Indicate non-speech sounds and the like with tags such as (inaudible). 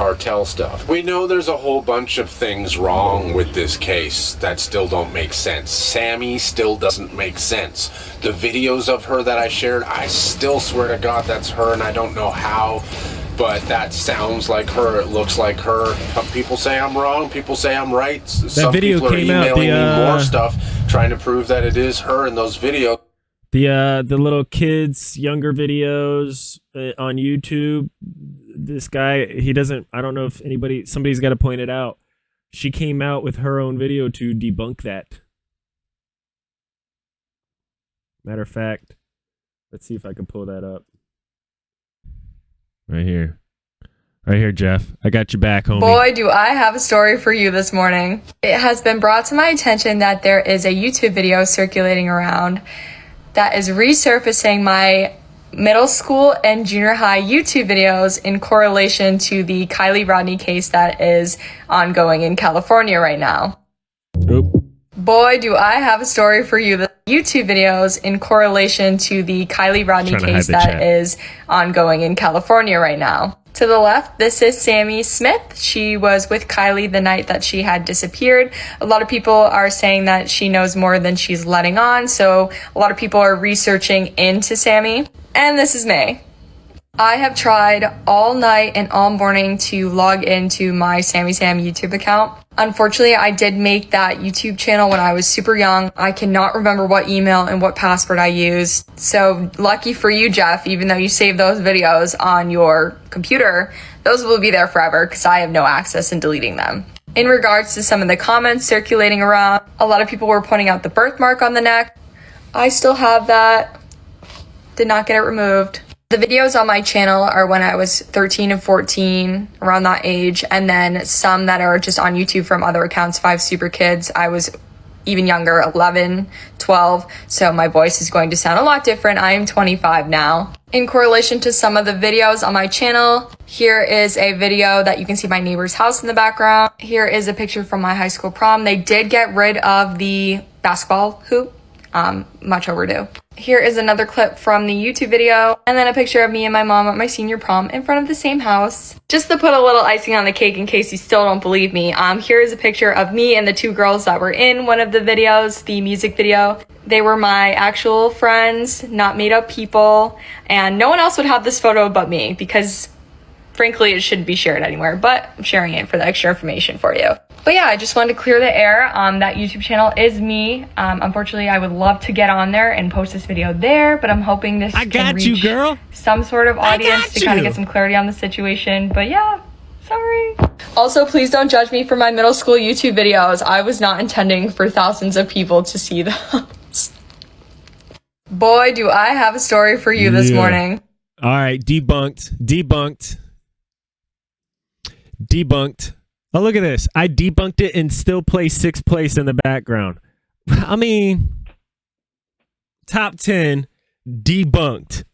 cartel stuff. We know there's a whole bunch of things wrong with this case that still don't make sense. Sammy still doesn't make sense. The videos of her that I shared, I still swear to God that's her and I don't know how but that sounds like her. It looks like her. People say I'm wrong. People say I'm right. That Some video people are came out, emailing the, me uh, more stuff, trying to prove that it is her in those videos. The uh the little kids younger videos uh, on YouTube. This guy, he doesn't. I don't know if anybody, somebody's got to point it out. She came out with her own video to debunk that. Matter of fact, let's see if I can pull that up. Right here. Right here, Jeff. I got you back, homie. Boy, do I have a story for you this morning. It has been brought to my attention that there is a YouTube video circulating around that is resurfacing my middle school and junior high YouTube videos in correlation to the Kiely Rodni case that is ongoing in California right now. Oop. Boy, do I have a story for you. The YouTube videos in correlation to the Kiely Rodni Trying to hide case that chat. is ongoing in California right now. To the left, this is Sammy Smith. She was with Kiely the night that she had disappeared. A lot of people are saying that she knows more than she's letting on, so a lot of people are researching into Sammy. And this is May. I have tried all night and all morning to log into my Sammy Sam YouTube account. Unfortunately, I did make that YouTube channel when I was super young. I cannot remember what email and what password I used. So lucky for you, Jeff, even though you saved those videos on your computer, those will be there forever because I have no access in deleting them. In regards to some of the comments circulating around, a lot of people were pointing out the birthmark on the neck. I still have that. Did not get it removed. The videos on my channel are when I was 13 and 14, around that age, and then some that are just on YouTube from other accounts, Five Super Kids. I was even younger, 11, 12, so my voice is going to sound a lot different. I am 25 now. In correlation to some of the videos on my channel, here is a video that you can see my neighbor's house in the background. Here is a picture from my high school prom. They did get rid of the basketball hoop um, much overdue. Here is another clip from the YouTube video, and then a picture of me and my mom at my senior prom in front of the same house. Just to put a little icing on the cake in case you still don't believe me, um, here is a picture of me and the two girls that were in one of the videos, the music video. They were my actual friends, not made up people, and no one else would have this photo but me because frankly it shouldn't be shared anywhere, but I'm sharing it for the extra information for you. But yeah, I just wanted to clear the air. Um, that YouTube channel is me. Um, unfortunately, I would love to get on there and post this video there, but I'm hoping this I can got you, reach girl. some sort of audience to kind of get some clarity on the situation. But yeah, sorry. Also, please don't judge me for my middle school YouTube videos. I was not intending for thousands of people to see those. Boy, do I have a story for you this morning. All right, debunked, debunked, debunked. Oh, look at this. I debunked it and still play sixth place in the background. (laughs) I mean, top 10 debunked.